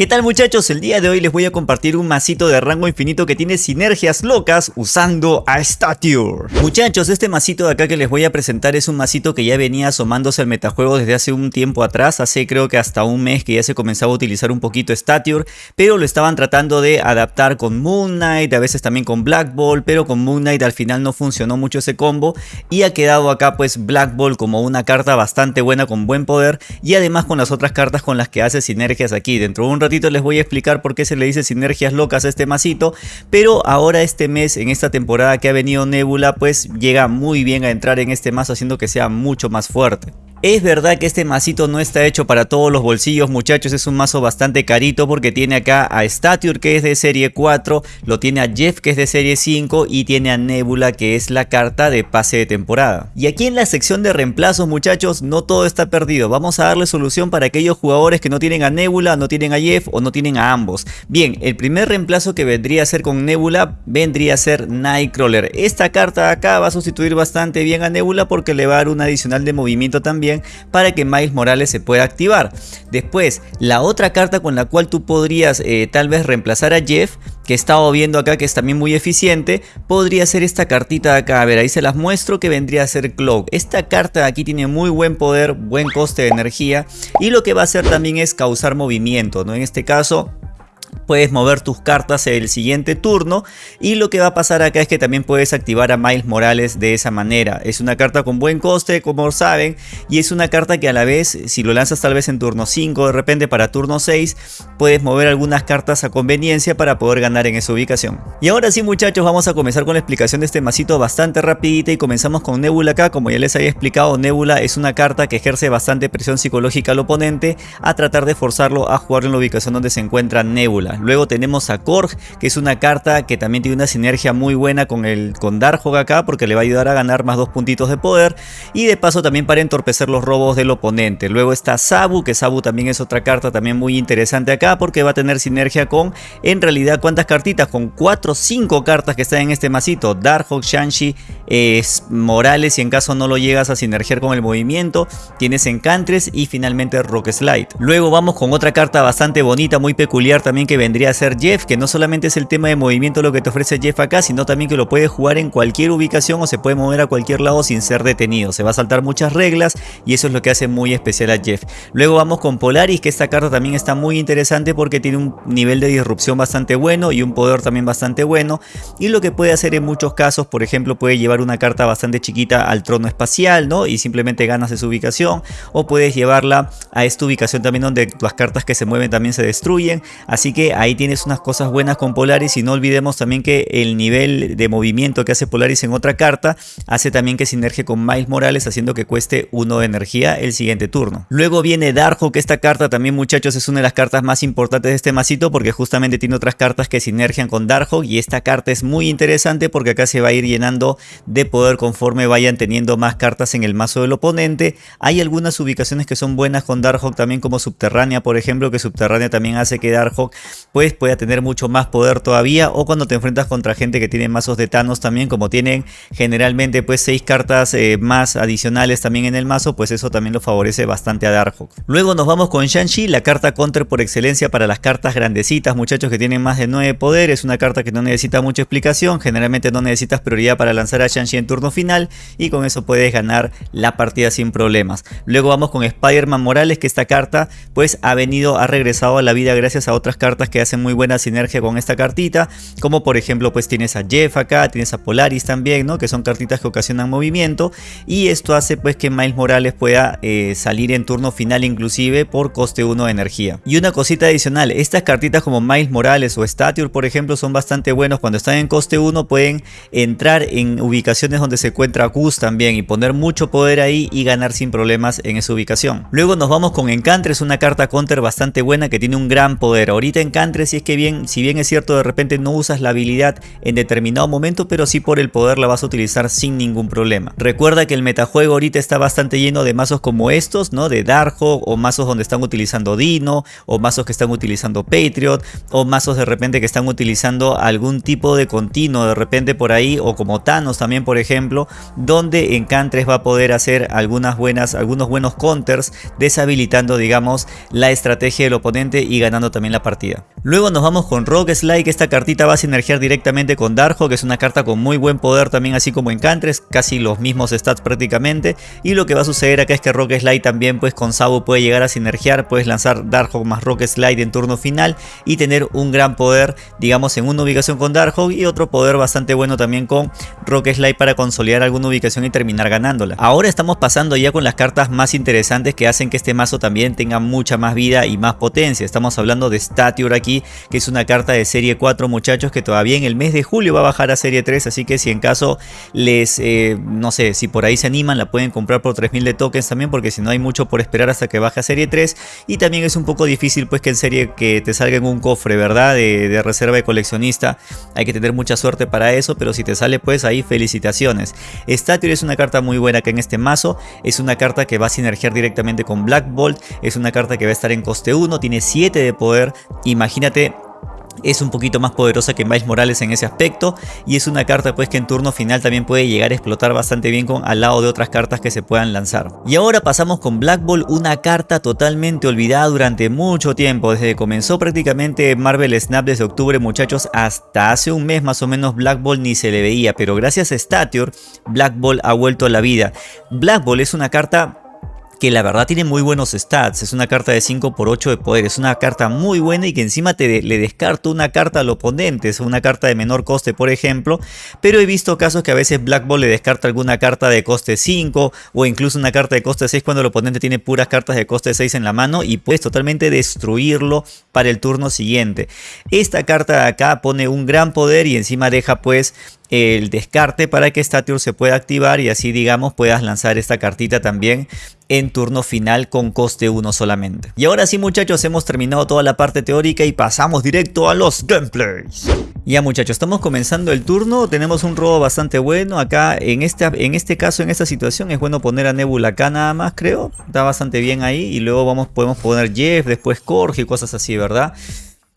¿Qué tal muchachos? El día de hoy les voy a compartir un masito de rango infinito que tiene sinergias locas usando a Stature. Muchachos, este masito de acá que les voy a presentar es un masito que ya venía asomándose al metajuego desde hace un tiempo atrás, hace creo que hasta un mes que ya se comenzaba a utilizar un poquito Stature, pero lo estaban tratando de adaptar con Moon Knight, a veces también con Black Ball, pero con Moon Knight al final no funcionó mucho ese combo y ha quedado acá pues Black Ball como una carta bastante buena con buen poder y además con las otras cartas con las que hace sinergias aquí. Dentro de un les voy a explicar por qué se le dice sinergias locas a este masito, pero ahora este mes, en esta temporada que ha venido Nebula, pues llega muy bien a entrar en este mazo haciendo que sea mucho más fuerte. Es verdad que este masito no está hecho para todos los bolsillos muchachos, es un mazo bastante carito porque tiene acá a Stature que es de serie 4, lo tiene a Jeff que es de serie 5 y tiene a Nebula que es la carta de pase de temporada. Y aquí en la sección de reemplazos muchachos no todo está perdido, vamos a darle solución para aquellos jugadores que no tienen a Nebula, no tienen a Jeff o no tienen a ambos. Bien, el primer reemplazo que vendría a ser con Nebula vendría a ser Nightcrawler. Esta carta acá va a sustituir bastante bien a Nebula porque le va a dar un adicional de movimiento también para que Miles Morales se pueda activar. Después, la otra carta con la cual tú podrías eh, tal vez reemplazar a Jeff, que he estado viendo acá que es también muy eficiente, podría ser esta cartita de acá. A ver, ahí se las muestro que vendría a ser Cloak. Esta carta de aquí tiene muy buen poder, buen coste de energía y lo que va a hacer también es causar movimiento, ¿no? En este caso puedes mover tus cartas el siguiente turno y lo que va a pasar acá es que también puedes activar a Miles Morales de esa manera. Es una carta con buen coste como saben y es una carta que a la vez si lo lanzas tal vez en turno 5 de repente para turno 6 puedes mover algunas cartas a conveniencia para poder ganar en esa ubicación. Y ahora sí muchachos vamos a comenzar con la explicación de este masito bastante rapidita y comenzamos con Nebula acá. Como ya les había explicado Nebula es una carta que ejerce bastante presión psicológica al oponente a tratar de forzarlo a jugar en la ubicación donde se encuentra Nebula. Luego tenemos a Korg, que es una carta que también tiene una sinergia muy buena con el con Darkhog acá, porque le va a ayudar a ganar más dos puntitos de poder. Y de paso también para entorpecer los robos del oponente. Luego está Sabu, que Sabu también es otra carta también muy interesante acá, porque va a tener sinergia con, en realidad, ¿cuántas cartitas? Con 4 o 5 cartas que están en este masito. Darkhog, Shanshi, es Morales, y en caso no lo llegas a sinergiar con el movimiento, tienes Encantres y finalmente Rock Slide. Luego vamos con otra carta bastante bonita, muy peculiar también que vendría a ser Jeff, que no solamente es el tema de movimiento lo que te ofrece Jeff acá, sino también que lo puedes jugar en cualquier ubicación o se puede mover a cualquier lado sin ser detenido. Se va a saltar muchas reglas y eso es lo que hace muy especial a Jeff. Luego vamos con Polaris, que esta carta también está muy interesante porque tiene un nivel de disrupción bastante bueno y un poder también bastante bueno. Y lo que puede hacer en muchos casos, por ejemplo, puede llevar una carta bastante chiquita al trono espacial, ¿no? Y simplemente ganas esa ubicación. O puedes llevarla a esta ubicación también donde las cartas que se mueven también se destruyen. Así que ahí tienes unas cosas buenas con Polaris y no olvidemos también que el nivel de movimiento que hace Polaris en otra carta hace también que sinergie con Miles Morales haciendo que cueste uno de energía el siguiente turno. Luego viene Darjo que esta carta también muchachos es una de las cartas más importantes de este masito porque justamente tiene otras cartas que sinergian con Darjo y esta carta es muy interesante porque acá se va a ir llenando de poder conforme vayan teniendo más cartas en el mazo del oponente. Hay algunas ubicaciones que son buenas con Darkhawk también como Subterránea por ejemplo que Subterránea también hace que Darkhawk pues pueda tener mucho más poder todavía o cuando te enfrentas contra gente que tiene mazos de Thanos también como tienen generalmente pues 6 cartas eh, más adicionales también en el mazo pues eso también lo favorece bastante a Darkhawk. Luego nos vamos con Shang-Chi, la carta counter por excelencia para las cartas grandecitas muchachos que tienen más de 9 poder, es una carta que no necesita mucha explicación, generalmente no necesitas prioridad para lanzar a Shang-Chi en turno final y con eso puedes ganar la partida sin problemas. Luego vamos con Spider-Man Morales que esta carta pues ha venido, ha regresado a la vida gracias a otras cartas que hacen muy buena sinergia con esta cartita, como por ejemplo pues tienes a Jeff acá, tienes a Polaris también, ¿no? Que son cartitas que ocasionan movimiento y esto hace pues que Miles Morales pueda eh, salir en turno final inclusive por coste 1 de energía. Y una cosita adicional, estas cartitas como Miles Morales o Stature por ejemplo son bastante buenos cuando están en coste 1 pueden entrar en ubicaciones donde se encuentra Gus también y poner mucho poder ahí y ganar sin problemas en esa ubicación. Luego nos vamos con Encantres, una carta counter bastante buena que tiene un gran poder. Ahorita Encantres encantres si es que bien, si bien es cierto de repente no usas la habilidad en determinado momento, pero sí por el poder la vas a utilizar sin ningún problema. Recuerda que el metajuego ahorita está bastante lleno de mazos como estos, ¿no? De Darkhawk o mazos donde están utilizando Dino o mazos que están utilizando Patriot o mazos de repente que están utilizando algún tipo de continuo de repente por ahí o como Thanos también por ejemplo, donde Encantres va a poder hacer algunas buenas, algunos buenos counters deshabilitando digamos la estrategia del oponente y ganando también la partida. Luego nos vamos con Rock Slide, esta cartita va a sinergiar directamente con Darjo, que es una carta con muy buen poder también así como Encantres, casi los mismos stats prácticamente. Y lo que va a suceder acá es que Rock Slide también pues con Sabu puede llegar a sinergiar, puedes lanzar Darkhawk más Rock Slide en turno final y tener un gran poder digamos en una ubicación con Darkhawk y otro poder bastante bueno también con Rock Slide para consolidar alguna ubicación y terminar ganándola. Ahora estamos pasando ya con las cartas más interesantes que hacen que este mazo también tenga mucha más vida y más potencia. Estamos hablando de Aquí que es una carta de serie 4 muchachos que todavía en el mes de julio va a bajar a serie 3, así que si en caso les, eh, no sé, si por ahí se animan la pueden comprar por 3000 de tokens también porque si no hay mucho por esperar hasta que baje a serie 3 y también es un poco difícil pues que en serie que te salga en un cofre, ¿verdad? De, reserva de coleccionista, hay que tener mucha suerte para eso, pero si te sale pues ahí felicitaciones. Statior es una carta muy buena que en este mazo, es una carta que va a sinergiar directamente con Black Bolt, es una carta que va a estar en coste 1, tiene 7 de poder, imagínate es un poquito más poderosa que Miles Morales en ese aspecto y es una carta pues que en turno final también puede llegar a explotar bastante bien con al lado de otras cartas que se puedan lanzar. Y ahora pasamos con Black Ball, una carta totalmente olvidada durante mucho tiempo, desde que comenzó prácticamente Marvel Snap desde octubre muchachos hasta hace un mes más o menos Black Ball ni se le veía, pero gracias a Statior Black Ball ha vuelto a la vida. Black Ball es una carta que la verdad tiene muy buenos stats. Es una carta de 5 por 8 de poder. Es una carta muy buena y que encima te le descarto una carta al oponente. Es una carta de menor coste, por ejemplo. Pero he visto casos que a veces Black Ball le descarta alguna carta de coste 5 o incluso una carta de coste 6 cuando el oponente tiene puras cartas de coste 6 en la mano y puedes totalmente destruirlo para el turno siguiente. Esta carta de acá pone un gran poder y encima deja pues el descarte para que Stature se pueda activar y así digamos puedas lanzar esta cartita también en turno final con coste 1 solamente. Y ahora sí muchachos hemos terminado toda la parte teórica y pasamos directo a los gameplays. Ya muchachos, estamos comenzando el turno, tenemos un robo bastante bueno, acá en este, en este caso, en esta situación es bueno poner a Nebula acá nada más creo, está bastante bien ahí y luego vamos, podemos poner Jeff, después Korg y cosas así, ¿verdad?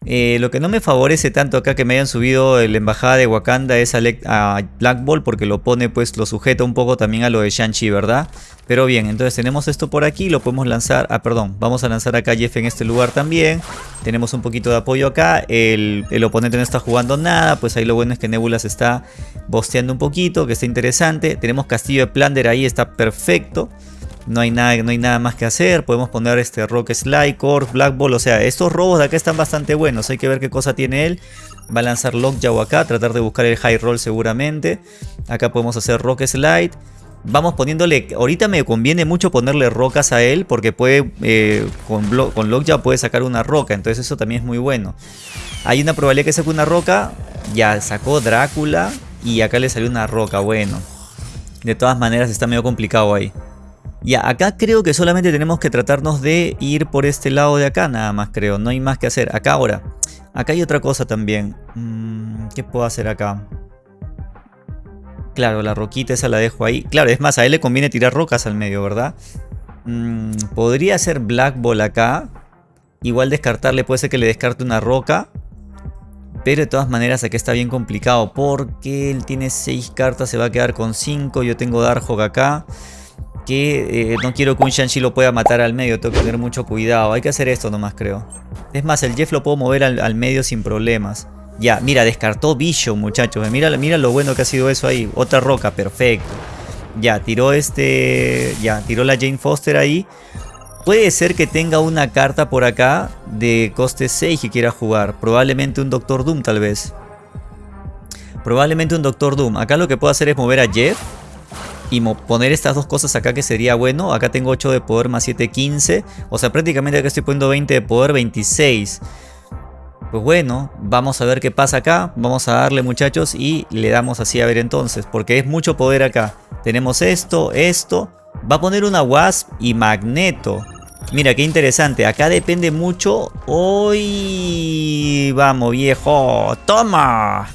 Eh, lo que no me favorece tanto acá que me hayan subido la embajada de Wakanda es a, Black Ball porque lo pone pues lo sujeta un poco también a lo de Shang-Chi, ¿verdad? Pero bien, entonces tenemos esto por aquí, lo podemos lanzar, ah perdón, vamos a lanzar acá a Jeff en este lugar también. Tenemos un poquito de apoyo acá, el, el oponente no está jugando nada, pues ahí lo bueno es que Nebula se está bosteando un poquito, que está interesante. Tenemos Castillo de Plunder ahí, está perfecto no hay nada, no hay nada más que hacer. Podemos poner este Rock Slide, Core, Black Ball. O sea, estos robos de acá están bastante buenos. Hay que ver qué cosa tiene él. Va a lanzar Lockjaw acá, tratar de buscar el High Roll seguramente. Acá podemos hacer Rock Slide. Vamos poniéndole, ahorita me conviene mucho ponerle rocas a él porque puede, eh, con, con Lockjaw puede sacar una roca, entonces eso también es muy bueno. Hay una probabilidad que saque una roca, ya sacó Drácula y acá le salió una roca, bueno. De todas maneras está medio complicado ahí. Ya, acá creo que solamente tenemos que tratarnos de ir por este lado de acá, nada más creo. No hay más que hacer. Acá ahora. Acá hay otra cosa también. Mm, ¿Qué puedo hacer acá? Claro, la roquita esa la dejo ahí. Claro, es más, a él le conviene tirar rocas al medio, ¿verdad? Mm, podría ser Black Ball acá. Igual descartarle, puede ser que le descarte una roca. Pero de todas maneras aquí está bien complicado. Porque él tiene 6 cartas, se va a quedar con 5. Yo tengo Darkhawk acá que eh, no quiero que un Shang-Chi lo pueda matar al medio, tengo que tener mucho cuidado. Hay que hacer esto nomás, creo. Es más, el Jeff lo puedo mover al, medio sin problemas. Ya, mira, descartó Vision, muchachos. Mira, mira lo bueno que ha sido eso ahí. Otra roca, perfecto. Ya, tiró este... Ya, tiró la Jane Foster ahí. Puede ser que tenga una carta por acá de coste 6 que quiera jugar. Probablemente un Doctor Doom, tal vez. Probablemente un Doctor Doom. Acá lo que puedo hacer es mover a Jeff y poner estas dos cosas acá que sería bueno. Acá tengo 8 de poder más 7, 15. O sea, prácticamente acá estoy poniendo 20 de poder, 26. Pues bueno, vamos a ver qué pasa acá. Vamos a darle muchachos y le damos así a ver entonces. Porque es mucho poder acá. Tenemos esto, esto. Va a poner una Wasp y Magneto. Mira, qué interesante. Acá depende mucho. Hoy... Vamos, viejo. ¡Toma!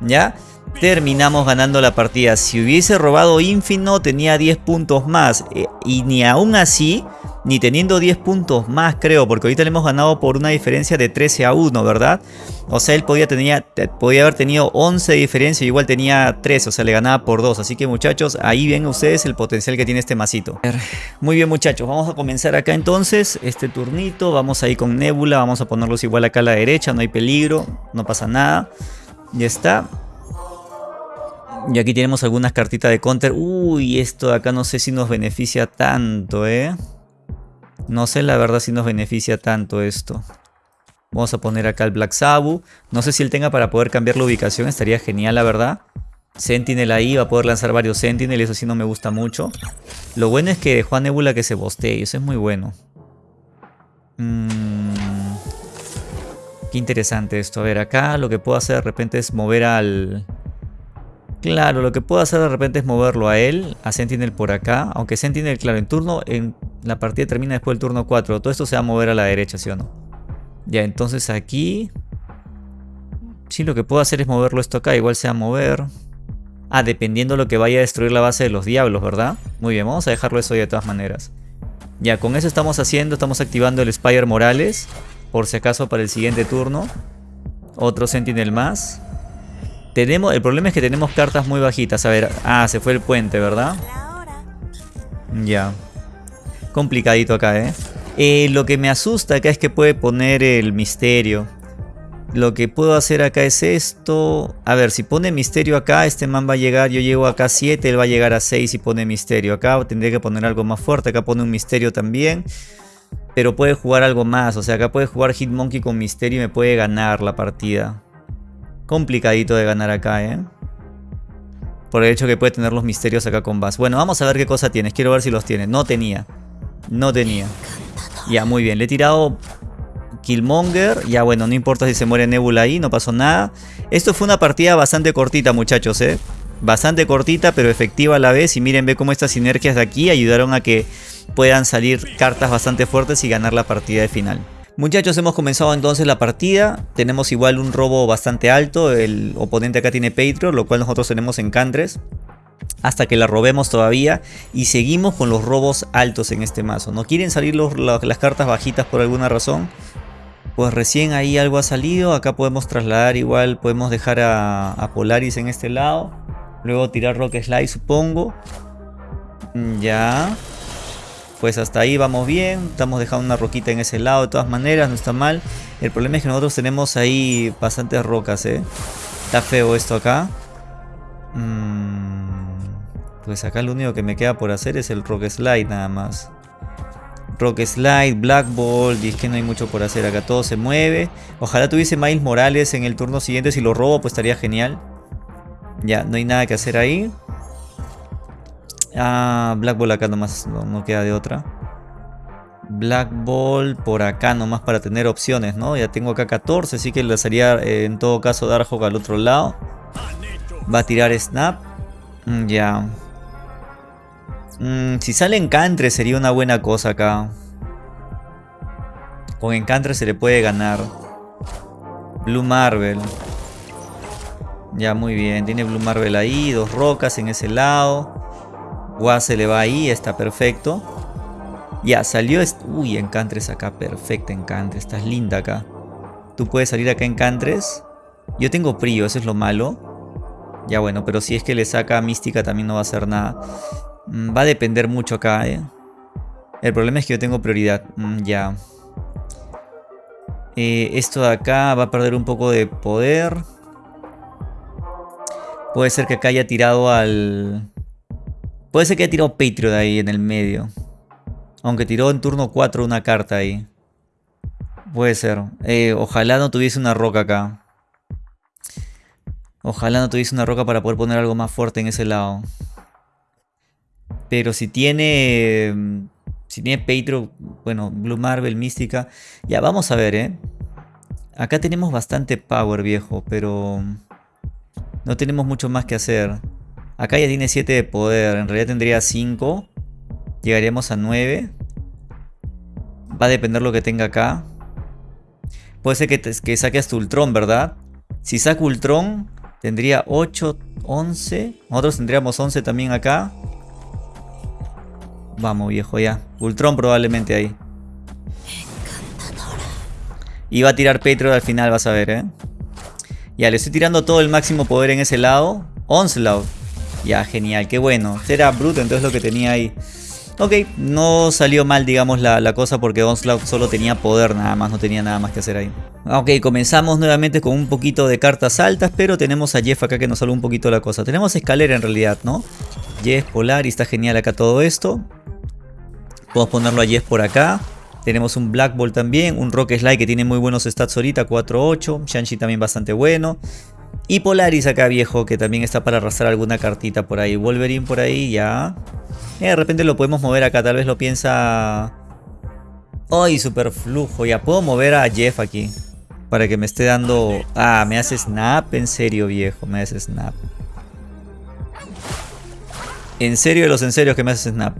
¿Ya? Terminamos ganando la partida. Si hubiese robado Infino tenía 10 puntos más. Eh, y ni aún así ni teniendo 10 puntos más creo, porque ahorita le hemos ganado por una diferencia de 13 a 1, ¿verdad? O sea, él podía, tenía, podía haber tenido 11 de diferencia igual tenía 3, o sea, le ganaba por 2. Así que muchachos, ahí ven ustedes el potencial que tiene este masito. Muy bien muchachos, vamos a comenzar acá entonces este turnito. Vamos ahí con Nebula, vamos a ponerlos igual acá a la derecha, no hay peligro, no pasa nada. Ya está. Y aquí tenemos algunas cartitas de counter. Uy, esto de acá no sé si nos beneficia tanto, ¿eh? No sé la verdad si nos beneficia tanto esto. Vamos a poner acá el Black Sabu. No sé si él tenga para poder cambiar la ubicación. Estaría genial, la verdad. Sentinel ahí, va a poder lanzar varios Sentinel. Eso sí no me gusta mucho. Lo bueno es que dejó a Nebula que se bostee. Eso es muy bueno. Mm. Qué interesante esto. A ver, acá lo que puedo hacer de repente es mover al... Claro, lo que puedo hacer de repente es moverlo a él, a Sentinel por acá. Aunque Sentinel, claro, en turno, en la partida termina después del turno 4. Todo esto se va a mover a la derecha, ¿sí o no? Ya, entonces aquí... Sí, lo que puedo hacer es moverlo esto acá. Igual se va a mover. Ah, dependiendo de lo que vaya a destruir la base de los diablos, ¿verdad? Muy bien, vamos a dejarlo eso de todas maneras. Ya, con eso estamos haciendo, estamos activando el Spire Morales. Por si acaso para el siguiente turno. Otro Sentinel más. Tenemos, el problema es que tenemos cartas muy bajitas. A ver, ah, se fue el puente, ¿verdad? Ya. Complicadito acá, ¿eh? ¿eh? Lo que me asusta acá es que puede poner el misterio. Lo que puedo hacer acá es esto. A ver, si pone misterio acá, este man va a llegar. Yo llego acá a 7, él va a llegar a 6 y pone misterio. Acá tendría que poner algo más fuerte. Acá pone un misterio también. Pero puede jugar algo más. O sea, acá puede jugar Hitmonkey con misterio y me puede ganar la partida. Complicadito de ganar acá, ¿eh? Por el hecho que puede tener los misterios acá con Bass. Bueno, vamos a ver qué cosa tienes. Quiero ver si los tiene. No tenía. No tenía. Ya, muy bien. Le he tirado Killmonger. Ya, bueno, no importa si se muere Nebula ahí. No pasó nada. Esto fue una partida bastante cortita, muchachos, ¿eh? Bastante cortita, pero efectiva a la vez. Y miren, ve cómo estas sinergias de aquí ayudaron a que puedan salir cartas bastante fuertes y ganar la partida de final. Muchachos, hemos comenzado entonces la partida. Tenemos igual un robo bastante alto. El oponente acá tiene Patriot, lo cual nosotros tenemos en Cantres. Hasta que la robemos todavía. Y seguimos con los robos altos en este mazo. ¿No quieren salir las cartas bajitas por alguna razón? Pues recién ahí algo ha salido. Acá podemos trasladar igual. Podemos dejar a, a Polaris en este lado. Luego tirar Rock Slide supongo. Ya. Pues hasta ahí vamos bien, estamos dejando una roquita en ese lado de todas maneras, no está mal. El problema es que nosotros tenemos ahí bastantes rocas, ¿eh? Está feo esto acá. Mm, pues acá lo único que me queda por hacer es el Rock Slide nada más. Rock Slide, Black Ball, y es que no hay mucho por hacer. Acá todo se mueve. Ojalá tuviese Miles Morales en el turno siguiente. Si lo robo, pues estaría genial. Ya, no hay nada que hacer ahí. Ah, Black Ball acá nomás, no, queda de otra. Black Ball por acá nomás para tener opciones, ¿no? Ya tengo acá 14, así que le haría eh, en todo caso Darkhawk al otro lado. Va a tirar Snap. Mm, ya. Mm, si sale Encantre sería una buena cosa acá. Con Encantre se le puede ganar. Blue Marvel. Ya, muy bien. Tiene Blue Marvel ahí. Dos rocas en ese lado. Gua se le va ahí, está perfecto. Ya, salió... Uy, Encantres acá, perfecto Encantres, estás linda acá. Tú puedes salir acá Encantres. Yo tengo Prio, eso es lo malo. Ya bueno, pero si es que le saca Mística también no va a hacer nada. Mm, va a depender mucho acá, ¿eh? El problema es que yo tengo prioridad. Mm, ya. Eh, esto de acá va a perder un poco de poder. Puede ser que acá haya tirado al... Puede ser que haya tirado Patriot ahí en el medio. Aunque tiró en turno 4 una carta ahí. Puede ser. Eh, ojalá no tuviese una roca acá. Ojalá no tuviese una roca para poder poner algo más fuerte en ese lado. Pero si tiene... Si tiene Patriot, bueno, Blue Marvel, Mística. Ya, vamos a ver, ¿eh? Acá tenemos bastante power, viejo, pero... No tenemos mucho más que hacer. Acá ya tiene 7 de poder. En realidad tendría 5. Llegaríamos a 9. Va a depender lo que tenga acá. Puede ser que, que saque hasta Ultron, ¿verdad? Si saca Ultron, tendría 8, 11. Nosotros tendríamos 11 también acá. Vamos, viejo, ya. Ultron probablemente ahí. Y va a tirar Patriot al final, vas a ver, ¿eh? Ya, le estoy tirando todo el máximo poder en ese lado. Onslaught. Ya, genial, qué bueno. Era bruto, entonces lo que tenía ahí. Ok, no salió mal, digamos, la, cosa porque Onslaught solo tenía poder nada más, no tenía nada más que hacer ahí. Ok, comenzamos nuevamente con un poquito de cartas altas, pero tenemos a Jeff acá que nos salva un poquito la cosa. Tenemos escalera en realidad, ¿no? Jeff, Polar, y está genial acá todo esto. Podemos ponerlo a Jeff por acá. Tenemos un Black Ball también, un Rock Slide que tiene muy buenos stats ahorita, 4-8. Shanshi también bastante bueno. Y Polaris acá viejo, que también está para arrastrar alguna cartita por ahí. Wolverine por ahí, ya. Eh, de repente lo podemos mover acá, tal vez lo piensa... ¡Ay, super flujo! Ya puedo mover a Jeff aquí. Para que me esté dando... Ah, me hace snap, en serio viejo, me hace snap. En serio de los en serio que me hace snap.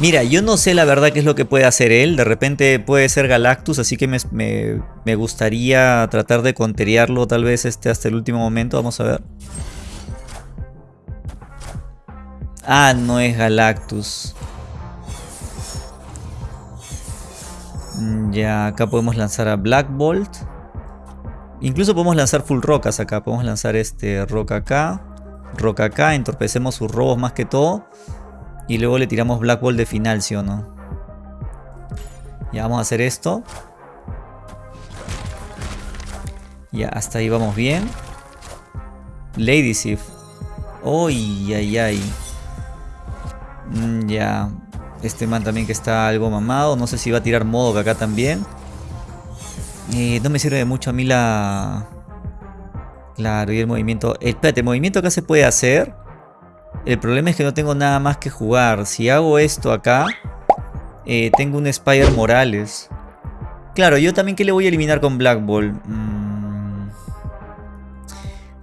Mira, yo no sé la verdad qué es lo que puede hacer él. De repente puede ser Galactus, así que me, gustaría tratar de conteriarlo tal vez este, hasta el último momento. Vamos a ver. Ah, no es Galactus. Mm, ya, acá podemos lanzar a Black Bolt. Incluso podemos lanzar full rocas acá. Podemos lanzar este rock acá. Rock acá. Entorpecemos sus robos más que todo. Y luego le tiramos Black Ball de final, ¿sí o no? Ya vamos a hacer esto. Ya, hasta ahí vamos bien. Lady Sif. Uy, ay, ay. Mm, ya. Este man también que está algo mamado. No sé si va a tirar modo acá también. Eh, no me sirve de mucho a mí la... Claro, y el movimiento... espérate, el movimiento acá se puede hacer. El problema es que no tengo nada más que jugar. Si hago esto acá, eh, tengo un Spider Morales. Claro, yo también que le voy a eliminar con Black Ball. Mm.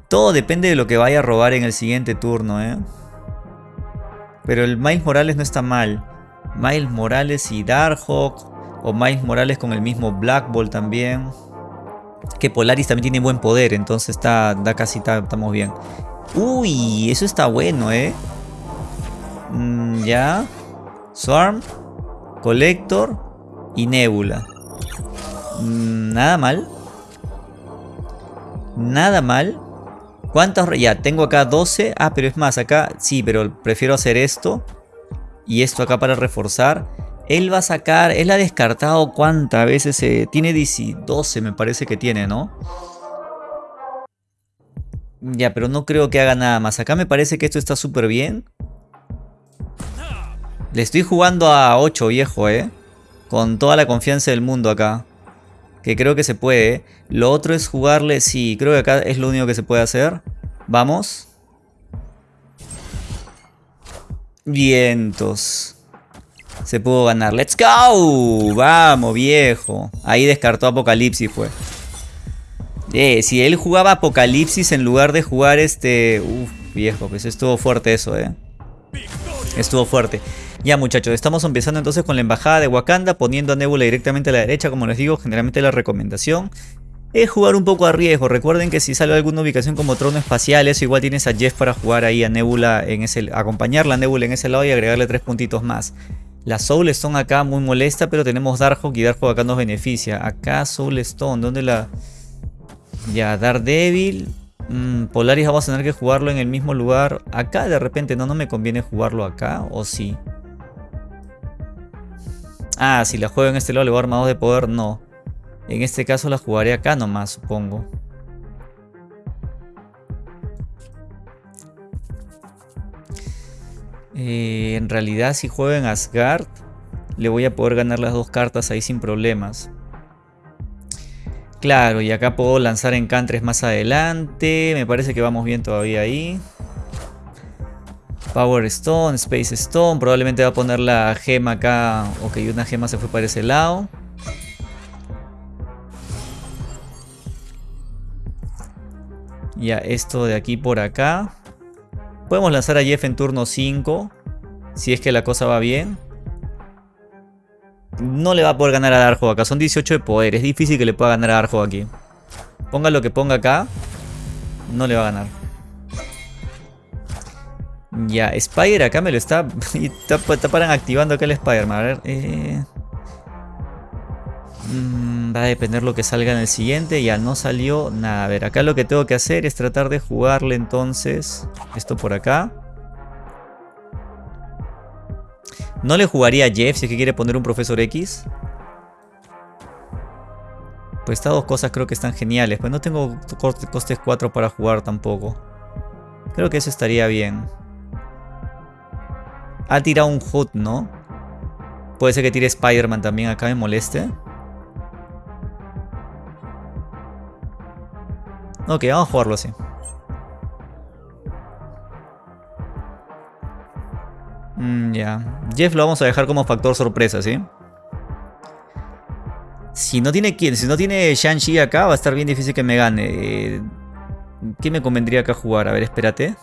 Todo depende de lo que vaya a robar en el siguiente turno, ¿eh? Pero el Miles Morales no está mal. Miles Morales y Darkhawk. O Miles Morales con el mismo Black Ball también. Que Polaris también tiene buen poder, entonces está, da casi estamos bien. Uy, eso está bueno, ¿eh? Mm, ya. Swarm, Collector y Nebula. Mm, nada mal. Nada mal. ¿Cuántos? Ya, tengo acá 12. Ah, pero es más, acá sí, pero prefiero hacer esto. Y esto acá para reforzar. Él va a sacar, él ha descartado cuántas veces se... Tiene 12 me parece que tiene, ¿no? Ya, pero no creo que haga nada más. Acá me parece que esto está súper bien. Le estoy jugando a 8, viejo, ¿eh? Con toda la confianza del mundo acá. Que creo que se puede. Lo otro es jugarle... Sí, creo que acá es lo único que se puede hacer. Vamos. Vientos. Se pudo ganar. ¡Let's go! Vamos, viejo. Ahí descartó Apocalipsis, fue. Eh, si él jugaba Apocalipsis en lugar de jugar este... Uf, viejo, pues estuvo fuerte eso, eh. Estuvo fuerte. Ya muchachos, estamos empezando entonces con la embajada de Wakanda, poniendo a Nebula directamente a la derecha, como les digo, generalmente la recomendación es jugar un poco a riesgo. Recuerden que si sale alguna ubicación como trono espacial, eso igual tienes a Jeff para jugar ahí a Nebula en ese, acompañar la Nebula en ese lado y agregarle tres puntitos más. La Soul Stone acá muy molesta, pero tenemos Darkhawk y Darkhawk acá nos beneficia. Acá Soul Stone, ¿dónde la...? Ya, Daredevil. Mm, Polaris vamos a tener que jugarlo en el mismo lugar. Acá de repente no, no me conviene jugarlo acá. ¿O sí? Ah, si la juego en este lado le voy a armados de poder. No. En este caso la jugaré acá nomás, supongo. Eh, en realidad si juego en Asgard le voy a poder ganar las dos cartas ahí sin problemas. Claro, y acá puedo lanzar encantres más adelante. Me parece que vamos bien todavía ahí. Power Stone, Space Stone. Probablemente va a poner la gema acá. Ok, una gema se fue para ese lado. Ya, esto de aquí por acá. Podemos lanzar a Jeff en turno 5. Si es que la cosa va bien. No le va a poder ganar a Darjo acá. Son 18 de poder. Es difícil que le pueda ganar a Darjo aquí. Ponga lo que ponga acá. No le va a ganar. Ya, Spider acá me lo está... está, está paran activando acá el Spider-Man. A ver, eh... Mm, va a depender lo que salga en el siguiente. Ya no salió nada. A ver, acá lo que tengo que hacer es tratar de jugarle entonces esto por acá. No le jugaría a Jeff si es que quiere poner un Profesor X. Pues estas dos cosas creo que están geniales. Pues no tengo costes 4 para jugar tampoco. Creo que eso estaría bien. Ha tirado un Hood, ¿no? Puede ser que tire Spider-Man también acá me moleste. Ok, vamos a jugarlo así. Ya. Jeff lo vamos a dejar como factor sorpresa, ¿sí? Si no tiene quién, si no tiene Shang-Chi acá, va a estar bien difícil que me gane. Eh, ¿Qué me convendría acá jugar? A ver, espérate.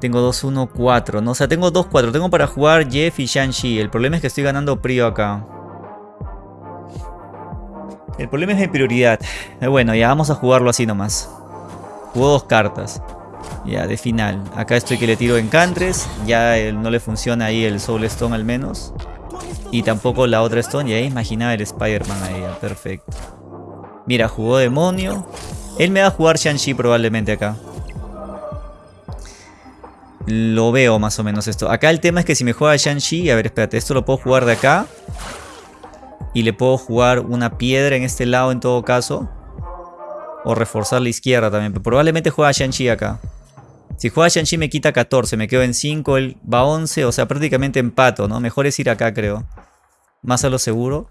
Tengo 2-1-4, ¿no? O sea, tengo 2-4. Tengo para jugar Jeff y Shang-Chi. El problema es que estoy ganando Prio acá. El problema es mi prioridad. Eh, bueno, ya vamos a jugarlo así nomás. Juego dos cartas. Ya, de final. Acá estoy que le tiro encantres. Ya no le funciona ahí el Soul Stone al menos. Y tampoco la otra Stone. Y ahí imaginaba el Spider-Man ahí. perfecto. Mira, jugó demonio. Él me va a jugar Shang-Chi probablemente acá. Lo veo más o menos esto. Acá el tema es que si me juega Shang-Chi... A ver, espérate. Esto lo puedo jugar de acá. Y le puedo jugar una piedra en este lado en todo caso. O reforzar la izquierda también. Pero probablemente juega Shang-Chi acá. Si juega Shang-Chi me quita 14. Me quedo en 5. Él va a 11. O sea, prácticamente empato, ¿no? Mejor es ir acá, creo. Más a lo seguro.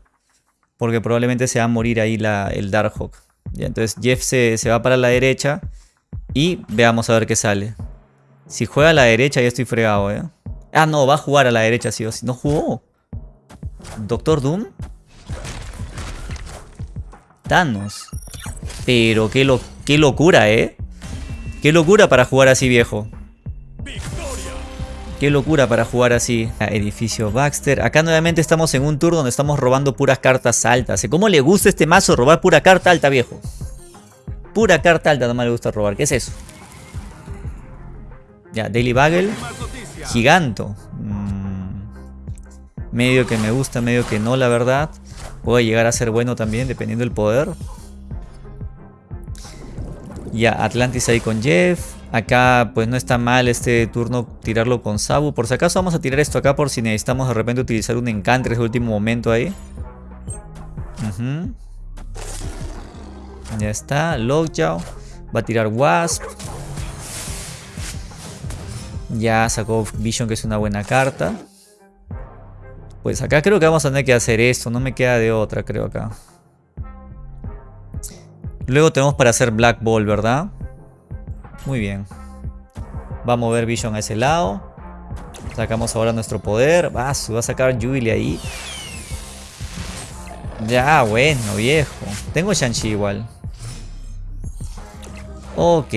Porque probablemente se va a morir ahí la, el Darkhawk. Ya, entonces Jeff se, se va para la derecha. Y veamos a ver qué sale. Si juega a la derecha ya estoy fregado, ¿eh? Ah, no, va a jugar a la derecha sí o sí. ¿No jugó? ¿Doctor Doom? Thanos. Pero qué, lo, qué locura, ¿eh? Qué locura para jugar así, viejo. Qué locura para jugar así. Edificio Baxter. Acá nuevamente estamos en un tour donde estamos robando puras cartas altas. ¿Cómo le gusta este mazo robar pura carta alta, viejo? Pura carta alta no me le gusta robar. ¿Qué es eso? Ya, Daily Bagel. Giganto. Mm. Medio que me gusta, medio que no, la verdad. Puede llegar a ser bueno también, dependiendo del poder. Ya, Atlantis ahí con Jeff. Acá pues no está mal este turno tirarlo con Sabu. Por si acaso vamos a tirar esto acá por si necesitamos de repente utilizar un encantre en último momento ahí. Ya está, Lockjaw. Va a tirar Wasp. Ya sacó Vision que es una buena carta. Pues acá creo que vamos a tener que hacer esto. No me queda de otra creo acá. Luego tenemos para hacer Black Ball, ¿verdad? Muy bien. Va a mover Vision a ese lado. Sacamos ahora nuestro poder. Va, va a sacar Jubilee ahí. Ya, bueno, viejo. Tengo Shang-Chi igual. Ok.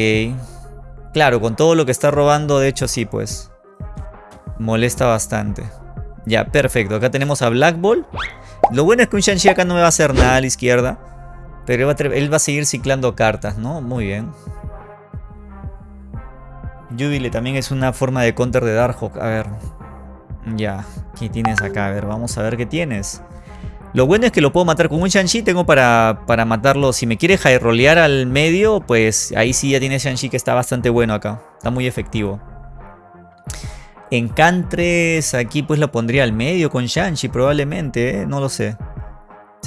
Claro, con todo lo que está robando, de hecho sí, pues. Molesta bastante. Ya, perfecto. Acá tenemos a Black Ball. Lo bueno es que un Shang-Chi acá no me va a hacer nada a la izquierda. Pero él va, a seguir ciclando cartas, ¿no? Muy bien. Jubilee también es una forma de counter de Darkhawk. A ver. Ya. ¿Qué tienes acá? A ver, vamos a ver qué tienes. Lo bueno es que lo puedo matar con un Shang-Chi. Tengo para, para matarlo. Si me quiere rolear al medio, pues ahí sí ya tiene Shang-Chi que está bastante bueno acá. Está muy efectivo. Encantres, aquí pues lo pondría al medio con Shang-Chi probablemente, ¿eh? no lo sé.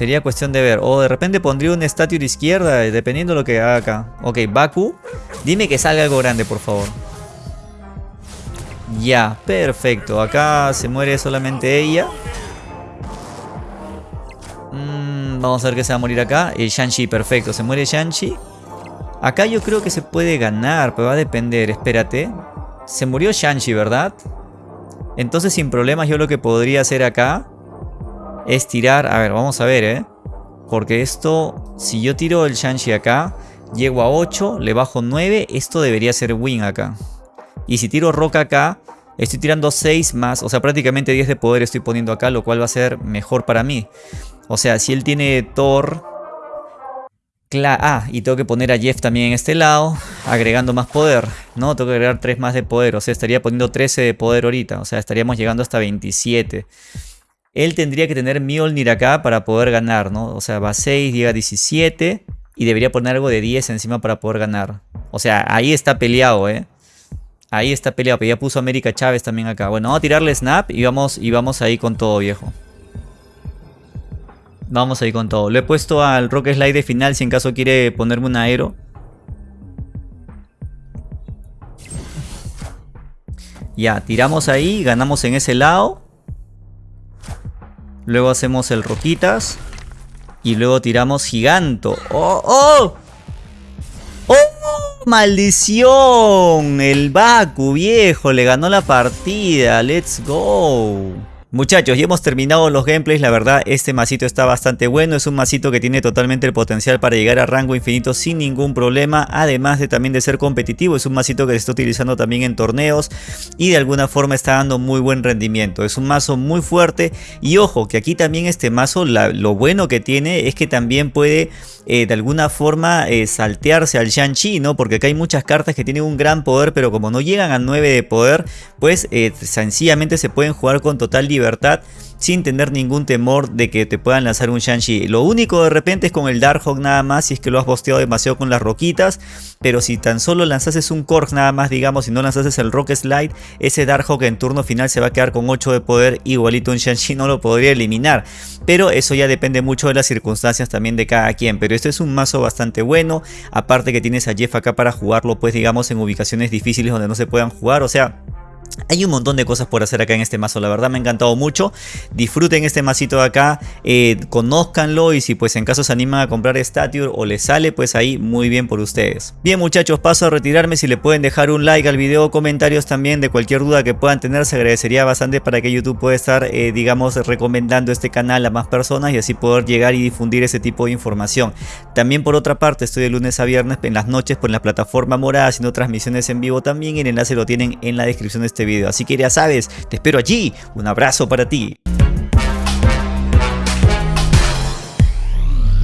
Sería cuestión de ver. O de repente pondría un estatua de izquierda, dependiendo de lo que haga acá. Ok, Baku. Dime que salga algo grande, por favor. Ya, perfecto. Acá se muere solamente ella. Mm, vamos a ver que se va a morir acá. El Shang-Chi, perfecto. Se muere Shang-Chi. Acá yo creo que se puede ganar, pero va a depender. Espérate. Se murió Shang-Chi, ¿verdad? Entonces sin problemas yo lo que podría hacer acá es tirar... A ver, vamos a ver, ¿eh? Porque esto, si yo tiro el Shang-Chi acá, llego a 8, le bajo 9, esto debería ser win acá. Y si tiro Roca acá, Estoy tirando 6 más, o sea, prácticamente 10 de poder estoy poniendo acá, lo cual va a ser mejor para mí. O sea, si él tiene Thor... Ah, y tengo que poner a Jeff también en este lado, agregando más poder, ¿no? Tengo que agregar 3 más de poder, o sea, estaría poniendo 13 de poder ahorita, o sea, estaríamos llegando hasta 27. Él tendría que tener Mjolnir acá para poder ganar, ¿no? O sea, va 6, llega a 17 y debería poner algo de 10 encima para poder ganar. O sea, ahí está peleado, ¿eh? Ahí está peleado, pero ya puso América Chávez también acá. Bueno, vamos a tirarle snap y vamos, y vamos ahí con todo, viejo. Vamos ahí con todo. Lo he puesto al Rock Slide de final si en caso quiere ponerme un aero. Ya, tiramos ahí, ganamos en ese lado. Luego hacemos el Roquitas. Y luego tiramos Giganto. ¡Oh! ¡Oh! ¡Oh! ¡Maldición! El Baku, viejo, le ganó la partida. ¡Let's go! Muchachos, ya hemos terminado los gameplays, la verdad este masito está bastante bueno, es un masito que tiene totalmente el potencial para llegar a rango infinito sin ningún problema, además de también de ser competitivo, es un masito que se está utilizando también en torneos y de alguna forma está dando muy buen rendimiento, es un mazo muy fuerte y ojo que aquí también este mazo lo bueno que tiene es que también puede eh, de alguna forma eh, saltearse al Shang-Chi. Porque acá hay muchas cartas que tienen un gran poder, pero como no llegan a 9 de poder, pues eh, sencillamente se pueden jugar con total libertad sin tener ningún temor de que te puedan lanzar un Shang-Chi. Lo único de repente es con el Darkhawk nada más, si es que lo has bosteado demasiado con las roquitas, pero si tan solo lanzases un Korg nada más, digamos, si no lanzases el Rock Slide, ese Darkhawk en turno final se va a quedar con 8 de poder, igualito un Shang-Chi no lo podría eliminar. Pero eso ya depende mucho de las circunstancias también de cada quien, pero este es un mazo bastante bueno, aparte que tienes a Jeff acá para jugarlo, pues digamos en ubicaciones difíciles donde no se puedan jugar, o sea... Hay un montón de cosas por hacer acá en este mazo, la verdad me ha encantado mucho. Disfruten este masito de acá, eh, conózcanlo y si pues en caso se animan a comprar Stature o les sale, pues ahí muy bien por ustedes. Bien muchachos, paso a retirarme, si le pueden dejar un like al video comentarios también de cualquier duda que puedan tener, se agradecería bastante para que YouTube pueda estar, eh, digamos, recomendando este canal a más personas y así poder llegar y difundir ese tipo de información. También por otra parte, estoy de lunes a viernes en las noches por la plataforma morada haciendo transmisiones en vivo también, el enlace lo tienen en la descripción de este video. Así que ya sabes, te espero allí. Un abrazo para ti.